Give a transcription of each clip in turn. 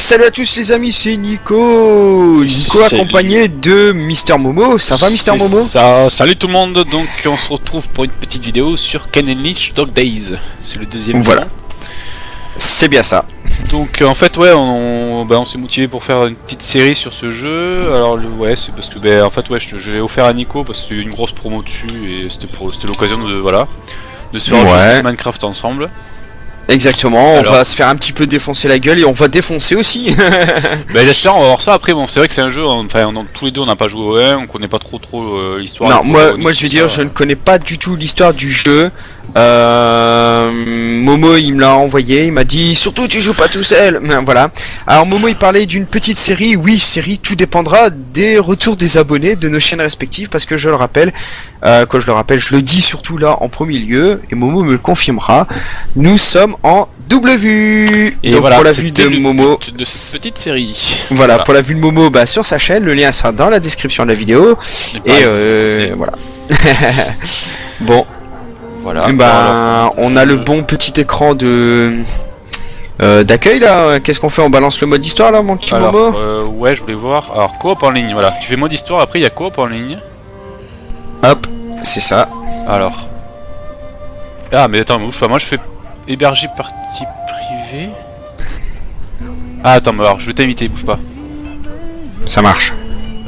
salut à tous les amis, c'est Nico Nico accompagné de Mister Momo. Ça va Mister Momo ça. Salut tout le monde, donc on se retrouve pour une petite vidéo sur Ken and Lynch Dog Days. C'est le deuxième Voilà. C'est bien ça. Donc en fait ouais on, bah, on s'est motivé pour faire une petite série sur ce jeu. Alors le, ouais c'est parce que ben en fait ouais je, je l'ai offert à Nico parce que c'était une grosse promo dessus et c'était pour c'était l'occasion de voilà de se faire Ouais. Minecraft ensemble. Exactement, on va se faire un petit peu défoncer la gueule et on va défoncer aussi. Ben j'espère on va voir ça après bon c'est vrai que c'est un jeu enfin on- tous les deux on n'a pas joué au 1, on connaît pas trop trop euh, l'histoire. non, moi, moi je vais tout dire, je ne connais pas du tout l'histoire du jeu. Euh, Momo il me l'a envoyé, il m'a dit surtout tu joues pas tout seul. Mais Voilà. Alors Momo il parlait d'une petite série. Oui, série, tout dépendra des retours des abonnés de nos chaînes respectives parce que je le rappelle, euh, quand je le rappelle, je le dis surtout là en premier lieu et Momo me le confirmera. Nous sommes en double vue. Et Donc voilà, pour la vue de Momo, de cette petite série. voilà, pour la vue de Momo, bah sur sa chaîne, le lien sera dans la description de la vidéo. Et euh, voilà. bon, voilà. bah, on a le bon petit écran de euh, d'accueil là. Qu'est-ce qu'on fait? On balance le mode histoire là, mon petit alors, Momo? euh, ouais, je voulais voir. Alors, coop en ligne, voilà. Tu fais mode histoire, après il y a coop en ligne. Hop, c'est ça. Alors. Ah, mais attends, mais bouge pas. Moi je fais héberger partie privée. Ah, attends, mais alors je vais t'inviter, bouge pas. Ça marche.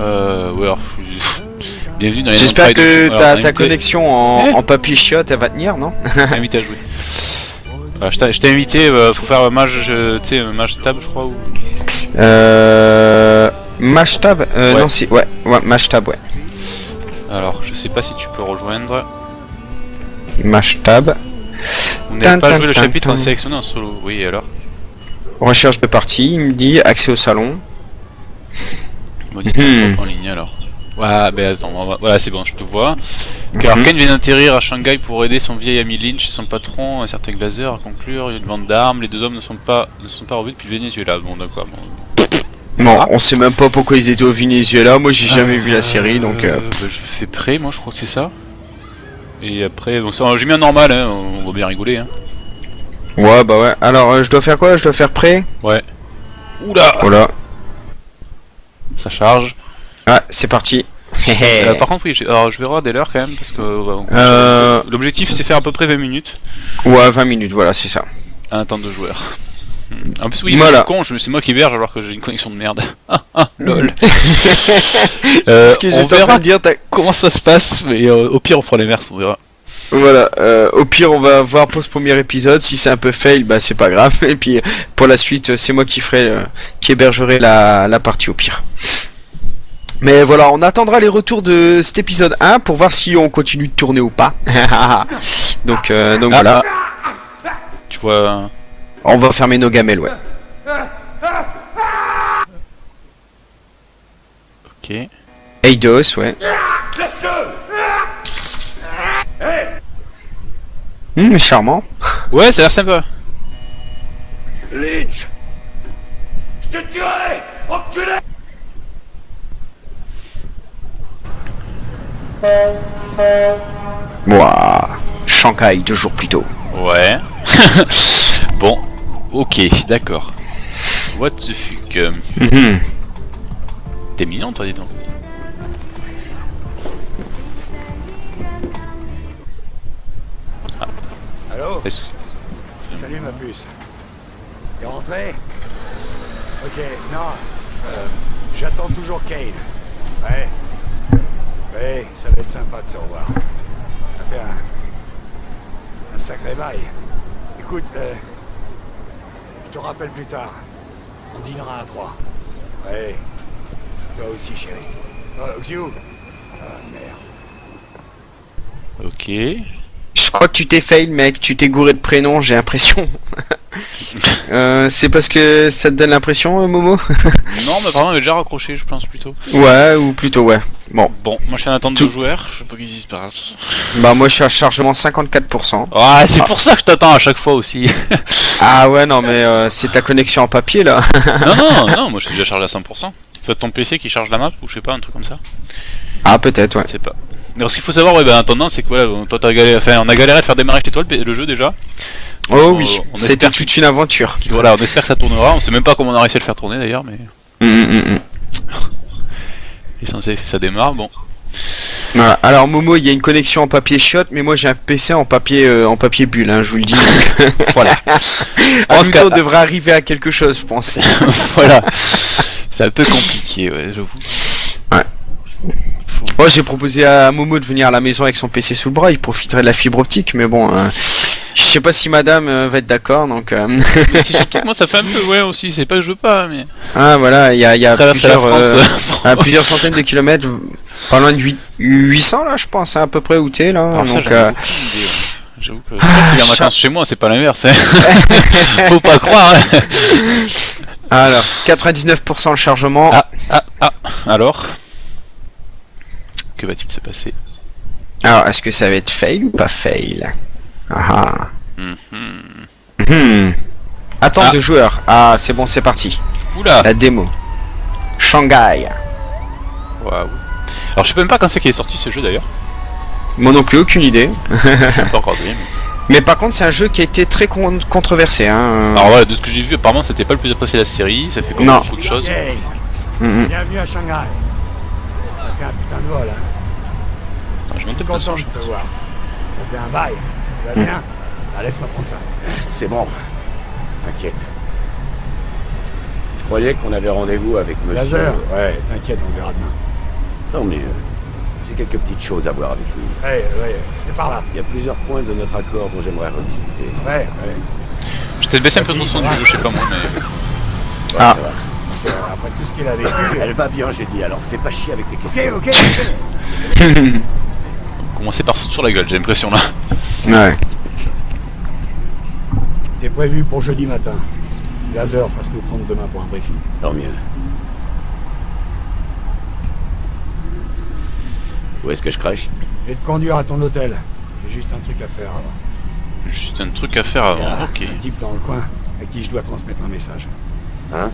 Euh, ouais, alors. je- Bienvenue dans les J'espère de- que Alors, ta, ta invité- connexion en, Eh en papier chiotte elle va tenir, non invité à jouer. Voilà, je t'ai invité, euh, faut faire mage, euh, tu sais, euh, mage tab, je crois. Ou... Euh. Mashtab euh, Ouais. Non, si, ouais, ouais, Mashtab, ouais. Alors, je sais pas si tu peux rejoindre. Mashtab. On Tin, n'a pas joué le chapitre en sélectionné en solo. Oui, alors? Recherche de partie, il me dit accès au salon. Hmm. en ligne alors. Ouais, ben attends, on va- voilà, c'est bon, je te vois. Mhm. Vient d'atterrir à Shanghai pour aider son vieil ami Lynch et son patron, un certain Glazer, à conclure une vente d'armes. Les deux hommes ne sont pas, ne sont pas revus depuis le Venezuela. Bon, d'accord. Bon. Non, Ah. on sait même pas pourquoi ils étaient au Venezuela. Moi, j'ai jamais vu la série, donc. euh, Euh, bah, je fais prêt, moi, je crois que c'est ça. Et après, bon, j'ai mis un normal, hein, on va bien rigoler. Hein. Ouais, bah ouais. Alors, euh, je dois faire quoi? Je dois faire prêt? Ouais. Oula Voilà. Ça charge. Ah, c'est parti. Euh, par contre, oui, alors je vais regarder l'heure quand même parce que Euh. l'objectif c'est faire à peu près 20 minutes Ouais, 20 minutes, voilà, c'est ça. un temps de joueur. En plus, oui, Voilà. je suis con, c'est moi qui héberge alors que j'ai une connexion de merde. Ah, ah, lol. Euh, ce que on j'étais en verra train de dire. comment ça se passe, mais euh, au pire on fera les mers, on verra. Voilà. euh, au pire, on va voir pour ce premier épisode. Si c'est un peu fail, bah c'est pas grave. Et puis, pour la suite, euh, c'est moi qui ferai, euh, qui hébergerai la, la partie au pire. Mais voilà, on attendra les retours de cet épisode 1 pour voir si on continue de tourner ou pas. donc, euh, donc Ah, voilà. Tu vois. On va fermer nos gamelles, ouais. Ok. Eidos, ouais. Hum, charmant. Ouais, ça a l'air sympa. Lynch Je te tuerai Enculé Ouah. Shanghai, deux jours plus tôt. Ouais. bon. Ok, d'accord. What the fuck. euh, Mhm. T'es mignon toi, dis donc. Allô Est-ce- Salut ma puce. T'es rentré Ok, non. euh, J'attends toujours Kane. Ouais. Ouais, ça va être sympa de se revoir. Ça fait un... un sacré bail. Écoute, euh, je te rappelle plus tard. On dînera à trois. Ouais. Toi aussi, chérie. Euh, Xiu Ah, merde. Ok. Je crois que tu t'es fail, mec. Tu t'es gouré de prénom, j'ai l'impression. Euh, c'est parce que ça te donne l'impression, euh, Momo Non, mais apparemment, il avait déjà raccroché, je pense plutôt. Ouais, ou plutôt ouais. Bon, Bon, moi je suis en attente Tout- de joueurs, je sais pas qu'est-ce qui se passe. bah moi je suis à chargement 54%. Ah, c'est pour ça que je t'attends à chaque fois aussi. Ah ouais, non mais euh, c'est ta connexion en papier là. non, non, non, moi je suis déjà chargé à 100%. C'est ton PC qui charge la map ou je sais pas, un truc comme ça. Ah peut-être, ouais. Je sais pas. Alors ce qu'il faut savoir, ouais, ben, en attendant, c'est que voilà, toi t'as galéré, enfin, on a galéré à faire démarrer chez toi le jeu déjà. Oh On- oui, c'était toute une aventure. Voilà, on espère que ça tournera. On sait même pas comment on a réussi à le faire tourner d'ailleurs, mais Mm, mm, mm. l'essentiel c'est que ça démarre. Bon, Voilà. Alors Momo, il y a une connexion en papier shot, mais moi j'ai un PC en papier euh, en papier bulle, hein, je vous le dis. voilà, nous qu'à- deux, on devrait arriver à quelque chose, je pense. voilà. C'est un peu compliqué, ouais, j'avoue. Moi j'ai proposé à Momo de venir à la maison avec son PC sous le bras, il profiterait de la fibre optique, mais bon, euh, je sais pas si Madame euh, va être d'accord, donc euh, Mais surtout que moi ça fait un peu, ouais aussi, c'est pas que je veux pas, mais ah voilà, il y a, il y a plusieurs, France. euh, à plusieurs centaines de kilomètres, pas loin de 8, 800 là, je pense, hein, à peu près où t'es là. Alors donc. J'avoue que viens en vacances chez moi, c'est pas l'inverse. Hein. Faut pas croire. hein. alors 99% le chargement. Ah, ah, ah. Alors Que va-t-il se passer Alors est-ce que ça va être fail ou pas fail Ah ah. Mhm. Hmm. Attente Ah. de joueurs. Ah, c'est bon, c'est parti. Oula La démo. Shanghai. Waouh. Alors je sais même pas quand c'est qu'il est sorti ce jeu d'ailleurs. Moi non plus, aucune idée. Pas encore donné, mais- Mais par contre, c'est un jeu qui a été très con- controversé. Hein. Alors voilà, de ce que j'ai vu, apparemment c'était pas le plus apprécié de la série, ça fait comme Non. beaucoup de choses. Mm, bienvenue à Shanghai. Putain de vol, hein. Attends, je monte Content je- te voir. Ça fait un bail. Ça va bien Ah, laisse-moi prendre ça. C'est bon. T'inquiète. Je croyais qu'on avait rendez-vous avec monsieur. Laser Ouais, t'inquiète, on verra demain. Non mais euh, j'ai quelques petites choses à voir avec lui. Ouais, ouais, c'est par là. Il y a plusieurs points de notre accord dont j'aimerais rediscuter. Ouais, ouais. J'ai peut-être baissé un peu le son du jeu, je sais pas moi, mais. Ouais, Ah. ça va. Parce que, euh, après tout ce qu'il a vécu... Elle va bien, j'ai dit, alors fais pas chier avec tes questions. Ok, ok. Commencer par foutre sur la gueule, j'ai l'impression là. Ouais. T'es prévu pour jeudi matin. Laser passe nous prendre demain pour un briefing. Tant mieux. Où est-ce que je crèche Je vais te conduire à ton hôtel. J'ai juste un truc à faire avant. Juste un truc à faire avant, ok. Un type dans le coin à qui je dois transmettre un message. Hein?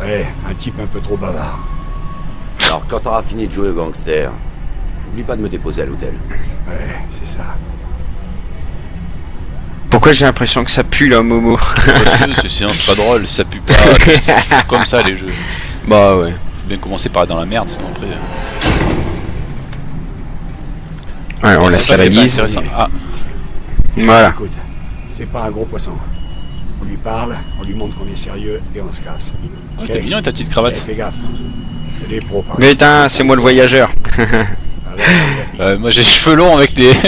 Ouais, un type un peu trop bavard. Alors quand t'auras fini de jouer au gangster, n'oublie pas de me déposer à l'hôtel. Ouais, c'est ça. Pourquoi j'ai l'impression que ça pue là, Momo Parce que c'est pas drôle, ça pue pas. comme ça les jeux. Bah ouais. Faut bien commencer par être dans la merde, sinon après. euh, Ouais, on laisse la intéressant. Ah, Voilà. Écoute, c'est pas un gros poisson. On lui parle, on lui montre qu'on est sérieux et on se casse. ouais, Ok t'es mignon ta petite Eh, cravate. fais gaffe. C'est des pros par Mais putain, c'est moi le voyageur. Moi j'ai les cheveux longs avec les.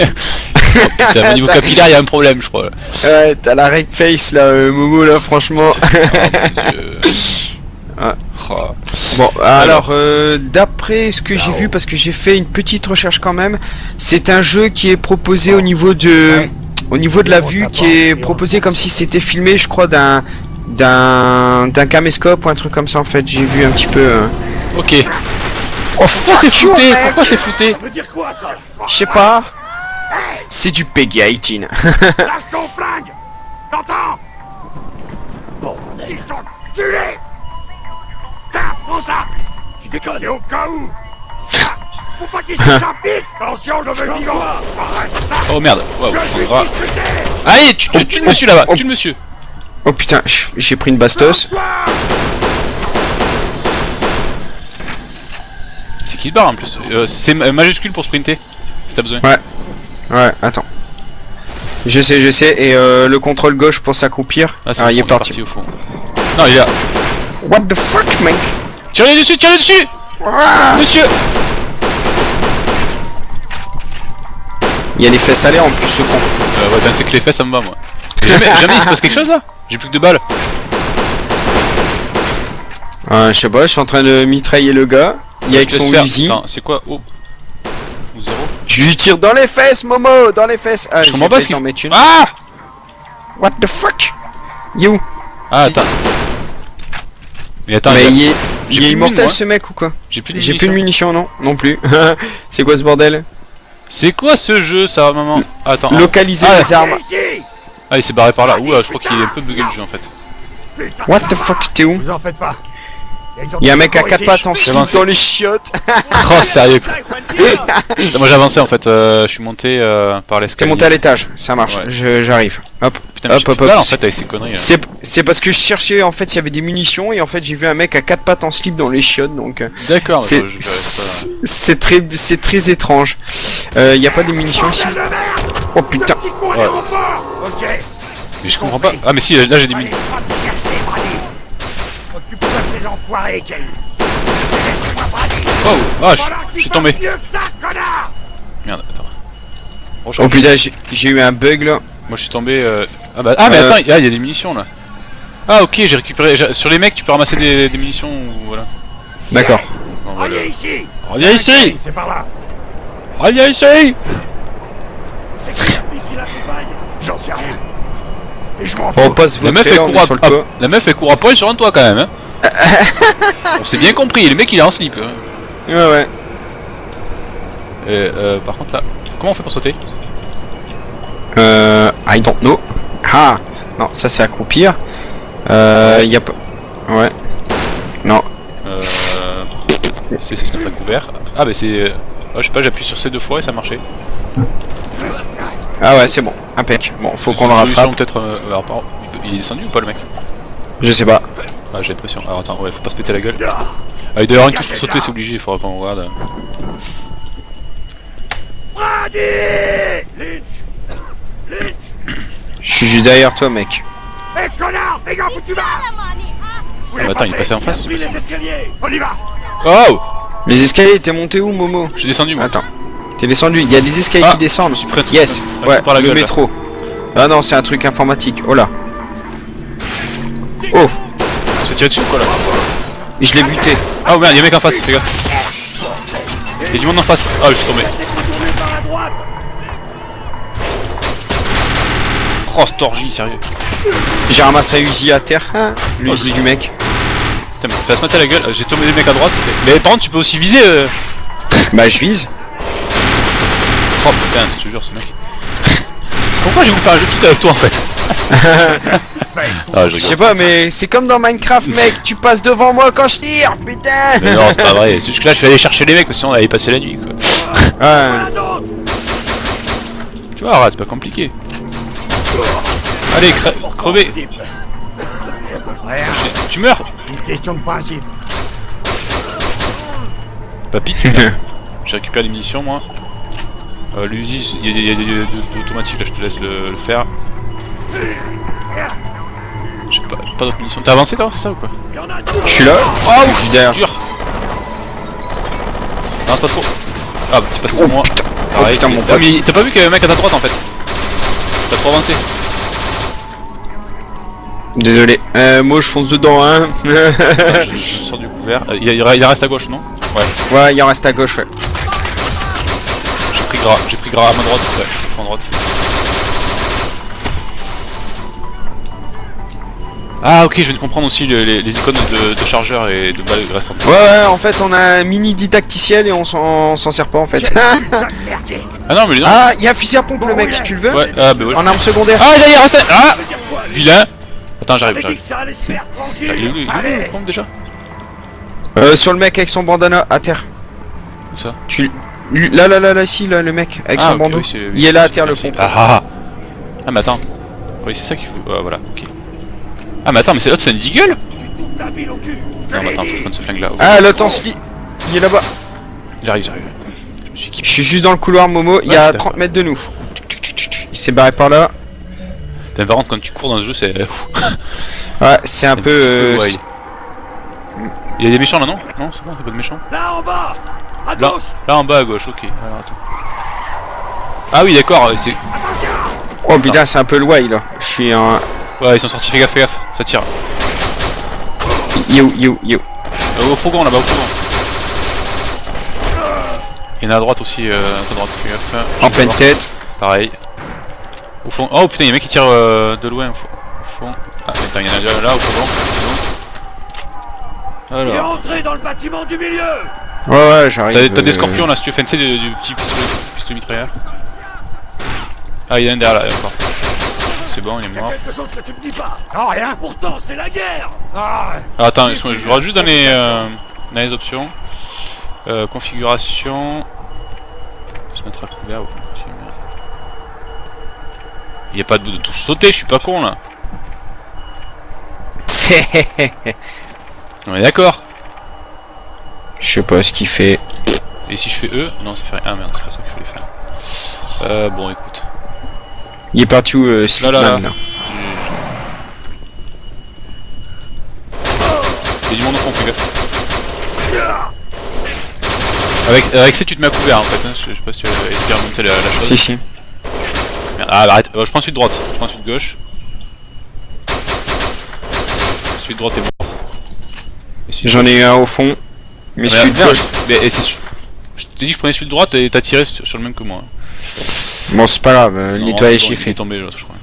Putain, au niveau capillaire, il y a un problème, je crois. Ouais, t'as la reg face là, euh, Momo là, franchement. Oh. Ah. Oh. Bon, alors, euh, d'après ce que j'ai vu, parce que j'ai fait une petite recherche quand même, c'est un jeu qui est proposé au niveau de, au niveau de la vue, qui est proposé comme si c'était filmé, je crois, d'un, d'un, d'un caméscope ou un truc comme ça en fait. J'ai vu un petit peu. euh. Ok. Oh Pourquoi fuck c'est flouté Pourquoi c'est flouté Je sais pas. C'est du Peggy 18. Lâche ton flingue. T'entends Bordel enculé Tiens, prends ça. Tu déconnes. C'est au cas où. Faut pas qu'il se chapitre Attention, je veux vivant. Oh merde. Discuté Allez, tu, tu, tue le monsieur là-bas, Oh. tue le monsieur. Oh putain, j'ai pris une bastos. Qui se barre en plus Euh, C'est ma- majuscule pour sprinter, si t'as besoin. Ouais. Ouais, attends. Je sais, je sais. Et euh, le contrôle gauche pour s'accroupir. Ah, Ah, bon, il est parti. au fond. Non, il est là. What the fuck, mec? Tirez dessus, tirez dessus Ah Monsieur Il y a les fesses salées en plus, ce con. Euh, ouais, ben c'est que les fesses ça me va moi. Jamais, jamais il se passe quelque chose là? J'ai plus que deux balles. Euh, je sais pas, je suis en train de mitrailler le gars. Il est avec son. Uzi. C'est quoi Oh Ou zéro Je lui tire dans les fesses, Momo Dans les fesses Ah, Je j'ai comprends pas ce qu'il- t'en mettre une. Ah What the fuck? You Ah, attends. Mais attends, Mais il a- est, j'ai il plus est de immortel mine, moi. ce mec ou quoi? J'ai plus de J'ai plus de munitions. munitions, non? Non plus. C'est quoi ce bordel? C'est quoi ce jeu ça, maman? Attends. Localiser Ah, les armes. Ah, il s'est barré par là. Ouh, je crois qu'il est un peu bugué le jeu en fait. What the fuck, t'es où? Vous en faites pas Il y a un mec à quatre pattes en C'est slip dans les chiottes. Oh sérieux quoi. Non, Moi j'ai avancé en fait, euh, je suis monté euh, par T'es l'escalier. monté à l'étage, ça marche, Ouais. je- j'arrive. Hop, Putain, hop, hop, hop. en fait avec ces conneries. C'est c'est parce que je cherchais en fait s'il y avait des munitions et en fait j'ai vu un mec à quatre pattes en slip dans les chiottes donc euh, D'accord, c'est très c'est très étrange. Euh, y a pas de munitions ici? Oh putain. Ouais. Ok. Mais je comprends pas. Ah mais si, là j'ai des mines. Oh, ah, je, je suis tombé. Merde, attends. Oh, Oh putain j'ai eu un bug là. Moi je suis tombé. euh, Ah bah ah mais Euh. attends, il y a il y a des munitions là. Ah ok, j'ai récupéré. Sur les mecs, tu peux ramasser des, des munitions ou voilà. D'accord. Allez ici Reviens ici C'est par là Reviens ici C'est qui la fille qui l'accompagne? J'en sais rien. Et je m'en fous. Passe La meuf, elle court à, sur le ah, toit. la meuf elle court à poil sur un toit quand même hein. On s'est bien compris, le mec il est en slip. hein. Ouais ouais. Et, euh, par contre là, comment on fait pour sauter? Euh, I don't know. Ah non ça c'est accroupir. Euh, y a pas. Ouais. Non. euh, C'est se mettre à couvert. Ah bah c'est... euh, ah, je sais pas, j'appuie sur C deux fois et ça marchait. Ah ouais c'est bon. Impec. Bon faut qu'on le rattrape. peut-être... euh, il est descendu ou pas le mec? Je sais pas. Ah j'ai l'impression. Alors attends, ouais, faut pas se péter la gueule. Ah il doit y avoir une touche pour sauter, c'est obligé, il faudra qu'on regarde. Brady Lynch Lynch Je suis juste derrière toi mec. Hé connard Fais gaffe où tu vas Où Ah, bah, attends, il est passé en face, Oui, les escaliers On y va Oh Les escaliers t'es monté où Momo? Je suis descendu moi. Attends. T'es descendu. Il y a des escaliers Ah, qui descendent. je suis prêt Yes. Ouais. par la le gueule, là. métro. Ah non c'est un truc informatique. Oh là. Oh. Je vais tirer dessus ou quoi là Je l'ai buté. Ah oh, merde, y'a un mec en face, fais gaffe. Y'a du monde en face. Ah je suis tombé. Oh cette orgie, sérieux. J'ai ramassé un Uzi à terre. Hein L'Uzi du mec. Putain mais fais se mater la gueule, j'ai tombé des mecs à droite. Mais par contre tu peux aussi viser euh... Bah je vise. Oh putain, je te jure ce mec. Pourquoi j'ai voulu faire un jeu de shoot avec toi en fait? Ah je Je sais pas mais c'est comme dans Minecraft mec. Tu passes devant moi quand je tire. Putain. Mais non c'est pas vrai, c'est juste que là je suis allé chercher les mecs parce que sinon on allait passer la nuit quoi. Ouais. Tu vois, c'est pas compliqué. Allez, cre crevez Tu meurs une question de principe. Papy, tu. J'ai récupéré des munitions moi. Euh, L'Uzi, il y a des- il y a des de- de- d'automatique là, je te laisse le, le faire. J'ai pas, pas d'autres munitions. T'as avancé toi, c'est ça ou quoi Je suis là. Oh je suis derrière. Dur Non, c'est pas trop. Ah, bah, tu passes Oh, devant moi. putain. Pareil. putain, mon Ah, pote. mais t'as pas vu qu'il y avait un mec à ta droite en fait T'as trop avancé. Désolé. Euh, moi je fonce dedans hein. Je, je sors du couvert. Euh, Il, reste à gauche, non Ouais. ouais il en reste à gauche ouais. J'ai pris gras, j'ai pris gras à ma droite, ouais, je prends à droite. Ah ok, je viens de comprendre aussi le- les, les icônes de, de chargeur et de balles restantes. Ouais ouais en fait on a un mini didacticiel et on s'en sert pas en fait. Ah non mais non ah il y a un fusil à pompe le mec. Tu le veux Ouais, ah bah ouais. En arme secondaire. Ah derrière, reste Ah Vilain Attends, j'arrive, j'arrive. Il est où, il pompe, déjà Euh, sur le mec avec son bandana à terre. Où ça Tu là là là là ici là le mec avec Ah, son ok, bandeau. oui, il est là à terre le pompe. Ah ah ah Ah mais attends. Oui c'est ça qu'il faut. Ah, voilà, ok. Ah mais attends, mais c'est l'autre, c'est une Je Non mais attends, faut que je prenne ce flingue là. Ah l'autre en sli- Il est là-bas. J'arrive, j'arrive. Je me suis Je suis juste dans le couloir Momo. Il y a d'accord. 30 mètres de nous. Il s'est barré par là. Putain, Par contre, quand tu cours dans ce jeu, c'est. Ouais c'est un peu. euh. Il y a des méchants là, non? Non, c'est bon, y'a pas de méchants. Là en bas À Là, gauche là en bas à gauche, ok. Alors, attends. Ah oui, d'accord, euh, c'est. Oh putain c'est un peu loin là. Je suis en. Ouais, ils sont sortis, fais gaffe, fais gaffe, ça tire. Yo yo yo. Euh, au fourgon là-bas, au fourgon. Il y en a à droite aussi, euh, à droite, fais gaffe. En pleine tête. Pareil. Au fond. Oh putain, il y a un mec qui tire euh, de loin au fond. Ah, attends, il y en a déjà là au fond. Il est Alors. rentré dans le bâtiment du milieu Ouais ouais j'arrive. T'as des euh, scorpions là si tu veux fancer du, du petit pistolet, pistolet mitrailleur. Ah, il y en a un derrière là, encore. C'est bon, il est Y a mort. quelque chose que tu me dis pas Non, rien. Pourtant, c'est la guerre. Ah, attends, je, regarde juste dans les, euh, dans les options. Euh, configuration. Se mettre à couvert. Il n'y a pas de bout de touche sauter, je suis pas con là. On est d'accord. Je sais pas ce qu'il fait. Et si je fais E? Non, ça fait rien. Ah merde, c'est pas ça qu'il fallait faire. Euh, bon, écoute. Il est parti où, euh, Là, Slipman, là, là, là. Il y a du monde au fond, fais gaffe. Avec, avec ça, tu te mets à couvert en fait. Hein. Je, je sais pas si tu as expérimenté la, la chose. Si, si. Merde, Ah, bah, arrête. Euh, je prends celui de droite. Je prends celui de gauche. Celui de droite est mort. J'en ai un au fond. Mais Ah, celui de gauche. Mais et Je t'ai dit que je prenais celui de droite et t'as tiré sur, sur le même que moi. Bon, c'est pas grave, euh, nettoyage bon, est il est fait. tombé l'autre, je crois.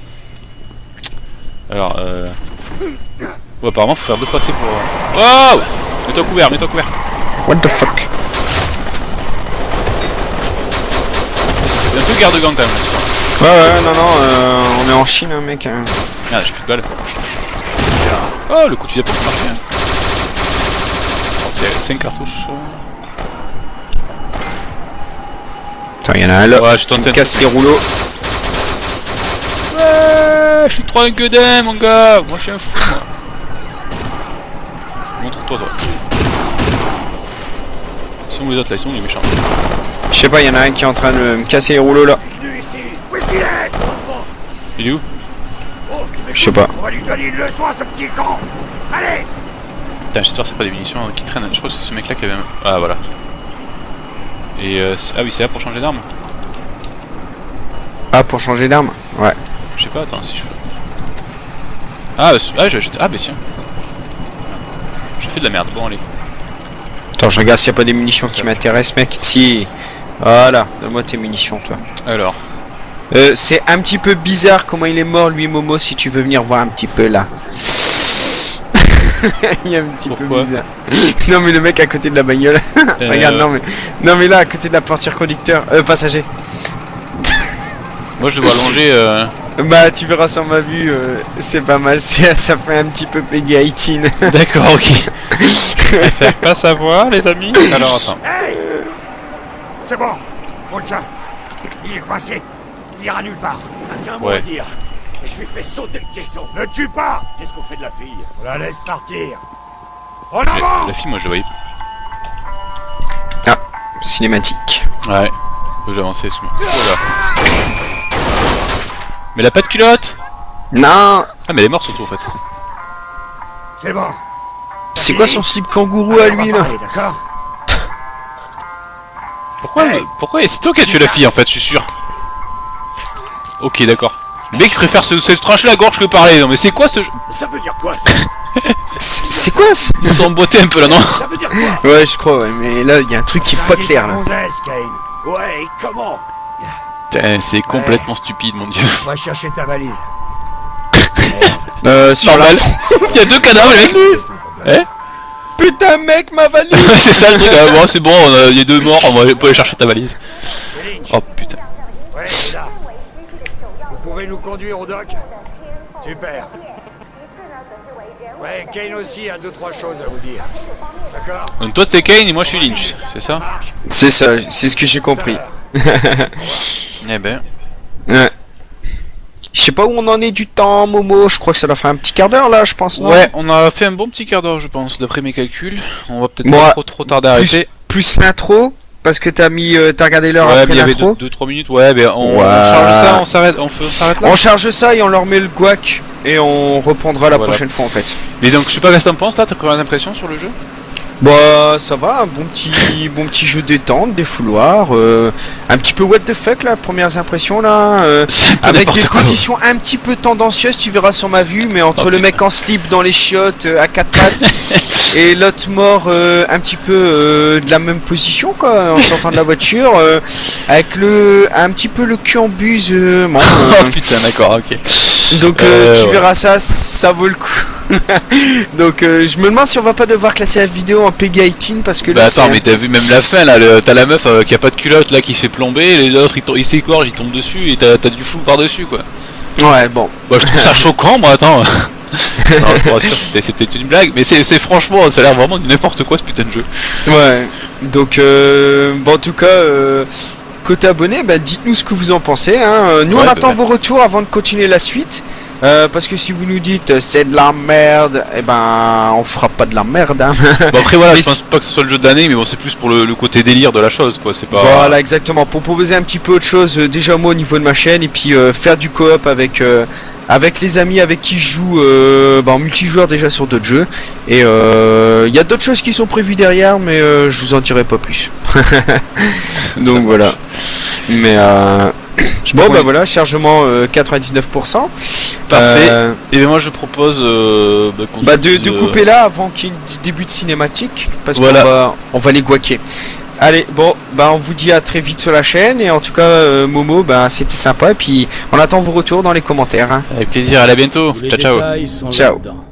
Alors, euh. Bon, apparemment, faut faire deux passer pour. euh, Wow Mets-toi couvert, mets-toi couvert. What the fuck? Peu guerre de gang quand même. Ouais, ouais, non, non, euh, on est en Chine, hein, mec. hein. Ah, j'ai plus de balles. Oh, le coup de fusil à pompe marche bien. Ok, 5 cartouches. Attends, il y en a un là Ouais, je t'entends. casse les rouleaux. Ouais, je suis trop un gueudin, mon gars. Moi, je suis un fou, moi. Montre-toi, toi. Ils sont où les autres là? Ils sont où les méchants? Je sais pas, il y en a un qui est en train de me casser les rouleaux là. Il est où? Je sais pas. On va lui donner une leçon à ce petit con. Allez Putain, j'espère que c'est pas des munitions qui traînent. Je crois que c'est ce mec là qui avait. un- Ah, voilà. Et euh, ah oui, c'est là pour changer d'arme Ah, pour changer d'arme Ouais. Je sais pas, attends, si je peux. Ah, c'est- ah, j'ai acheté. Ah, bah tiens. Je fais de la merde, bon, allez. Attends, je regarde s'il y a pas des munitions qui m'intéressent, mec. Si. Voilà, donne-moi tes munitions, toi. Alors, Euh, c'est un petit peu bizarre comment il est mort, lui, Momo, si tu veux venir voir un petit peu là. il est un petit Pourquoi peu bizarre. non, mais le mec à côté de la bagnole. Euh, Regarde, non, mais. Non, mais là, à côté de la portière conducteur. Euh, passager. moi je le vois allongé. Euh... Bah, tu verras sur ma vue, euh, c'est pas mal. Ça fait un petit peu Peggy 18. D'accord, ok. Pas savoir, les amis. Alors, attends. Hey C'est bon. On le tient. Il est coincé. Il ira nulle part. Un mot Ouais. à dire. Et je lui fais sauter le caisson. Ne tue pas Qu'est-ce qu'on fait de la fille? On la laisse partir. En La, avant la fille, moi je la voyais. Cinématique. Ouais. Faut que j'avance, excuse-moi. Voilà. Mais elle a pas de culotte? Non Ah, mais elle est morte surtout en fait. C'est bon. C'est quoi son slip kangourou à Allez, lui, là? Parler, D'accord Pourquoi Hey. Pourquoi C'est toi qui as tué la fille en fait, je suis sûr. Ok, d'accord. Le mec il préfère se, se trancher la gorge que parler. Non, mais c'est quoi ce jeu Ça veut dire quoi ça C'est quoi ça Ils sont emboîtés un peu là, non Ça veut dire quoi Ouais, je crois, ouais, mais là, il y a un truc qui est pas clair, là. Ouais, comment Putain, c'est complètement stupide, mon dieu. Va chercher ta valise. Euh, sur la... Il y a deux cadavres, les mecs. Putain, mec, ma valise c'est ça le truc. Ah, bon, c'est bon, on a- il y a deux morts, on va aller chercher ta valise. Oh putain. Ouais, c'est là. Vous pouvez nous conduire au dock Super. Ouais, Kane aussi a deux trois choses à vous dire. D'accord Donc toi t'es Kane et moi je suis Lynch, c'est ça. C'est ça, c'est ce que j'ai compris. Eh ben. Ouais. Je sais pas où on en est du temps, Momo. Je crois que ça doit faire un petit quart d'heure, là, je pense, non Ouais, on a fait un bon petit quart d'heure, je pense, d'après mes calculs. On va peut-être pas trop trop tarder à plus, arrêter. plus l'intro, parce que t'as mis, euh, t'as regardé l'heure Ouais, mais après il y avait l'intro. 2-3 minutes. Ouais, ben on, charge ça, on s'arrête, on, s'arrête là. On charge ça et on leur met le guac et on reprendra la Voilà. prochaine fois en fait. Mais donc, je sais pas qu'est-ce que t'en penses là, t'as premières impressions sur le jeu? Bah ça va, un bon petit bon petit jeu détente, des fouloirs, euh, un petit peu what the fuck là, premières impressions là, euh, avec des quoi. positions un petit peu tendancieuses, tu verras sur ma vue, mais entre Oh, le putain. mec en slip dans les chiottes euh, à quatre pattes et l'autre mort euh, un petit peu euh, de la même position quoi, en sortant de la voiture, euh, avec le un petit peu le cul en buse, euh, bon, euh, Oh putain, d'accord, ok. donc tu ouais. verras ça, ça vaut le coup. Donc euh, je me demande si on va pas devoir classer la vidéo en Peggy 18 parce que Bah là attends, c'est mais t'as vu même la fin là, t'as la meuf euh, qui a pas de culotte là qui fait plomber, les autres ils, ils s'égorgent, ils tombent dessus et t'as du flou par dessus quoi. Ouais, bon. Bah, je trouve ça choquant, moi, attends. non, je c'était- une blague, mais c'est franchement, ça a l'air vraiment n'importe quoi ce putain de jeu. Ouais. Donc, euh, bon, en tout cas, euh, côté abonné, bah, dites-nous ce que vous en pensez. Hein. Nous, Ouais, on bah, attend vos retours avant de continuer la suite. Euh, parce que si vous nous dites euh, c'est de la merde, eh ben on fera pas de la merde. Hein. Bon, après, voilà, Mais je pense pas que ce soit le jeu de l'année, mais bon, c'est plus pour le, le côté délire de la chose, quoi. C'est pas. Voilà, exactement. Pour proposer un petit peu autre chose, euh, déjà moi au niveau de ma chaîne, et puis euh, faire du coop avec avec les amis avec qui je joue euh, bah, en multijoueur déjà sur d'autres jeux. Et euh, il y a d'autres choses qui sont prévues derrière, mais euh, je vous en dirai pas plus. Donc voilà. Mais euh, bon bah voilà, chargement euh, 99%. Parfait. Euh, Et bien, moi, je propose. euh, bah, qu'on bah de, dise, de euh, couper là avant qu'il y ait un début de cinématique parce Voilà. qu'on va on va les guaquer. Allez, bon, bah on vous dit à très vite sur la chaîne et en tout cas euh, Momo, bah c'était sympa et puis on attend vos retours dans les commentaires. hein. Avec plaisir, à la bientôt. Les Ciao, ciao. Ciao. là-dedans.